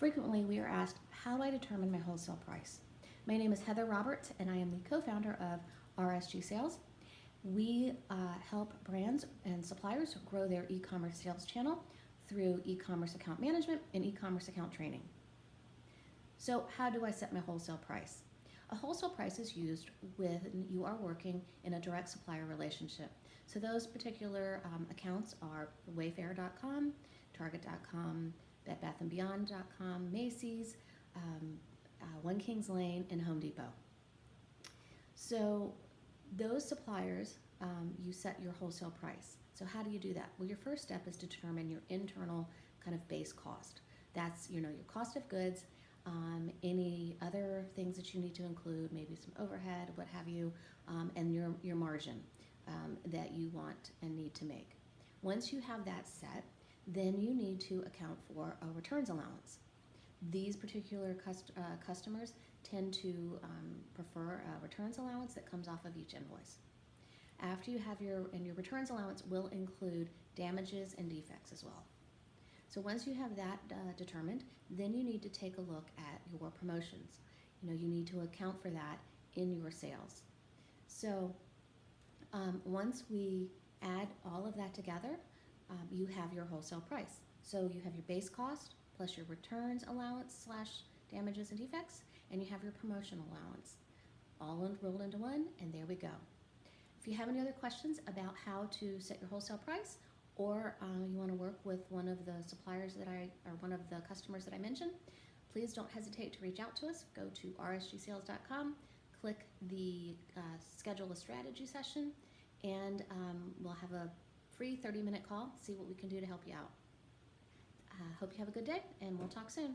Frequently, we are asked, how do I determine my wholesale price? My name is Heather Roberts, and I am the co-founder of RSG Sales. We uh, help brands and suppliers grow their e-commerce sales channel through e-commerce account management and e-commerce account training. So how do I set my wholesale price? A wholesale price is used when you are working in a direct supplier relationship. So those particular um, accounts are Wayfair.com, Target.com, BedBathAndBeyond.com, Macy's, um, uh, One Kings Lane, and Home Depot. So those suppliers, um, you set your wholesale price. So how do you do that? Well, your first step is to determine your internal kind of base cost. That's you know your cost of goods, um, any other things that you need to include, maybe some overhead, what have you, um, and your your margin um, that you want and need to make. Once you have that set, then you need to account for a returns allowance. These particular cust uh, customers tend to um, prefer a returns allowance that comes off of each invoice. After you have your, and your returns allowance will include damages and defects as well. So once you have that uh, determined, then you need to take a look at your promotions. You know, you need to account for that in your sales. So um, once we add all of that together, um, you have your wholesale price. So you have your base cost plus your returns allowance slash damages and defects, and you have your promotion allowance all rolled into one, and there we go. If you have any other questions about how to set your wholesale price, or uh, you want to work with one of the suppliers that I, or one of the customers that I mentioned, please don't hesitate to reach out to us. Go to rsgsales.com, click the uh, schedule a strategy session, and um, we'll have a free 30 minute call, see what we can do to help you out. Uh, hope you have a good day, and we'll talk soon.